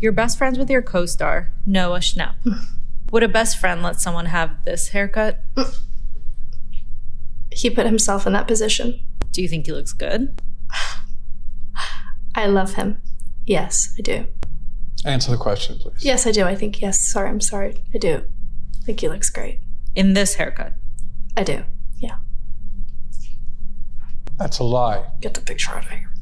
You're best friends with your co star, Noah Schnapp. Would a best friend let someone have this haircut? He put himself in that position. Do you think he looks good? I love him. Yes, I do. Answer the question, please. Yes, I do. I think yes. Sorry, I'm sorry. I do. I think he looks great. In this haircut? I do. Yeah. That's a lie. Get the picture out of here.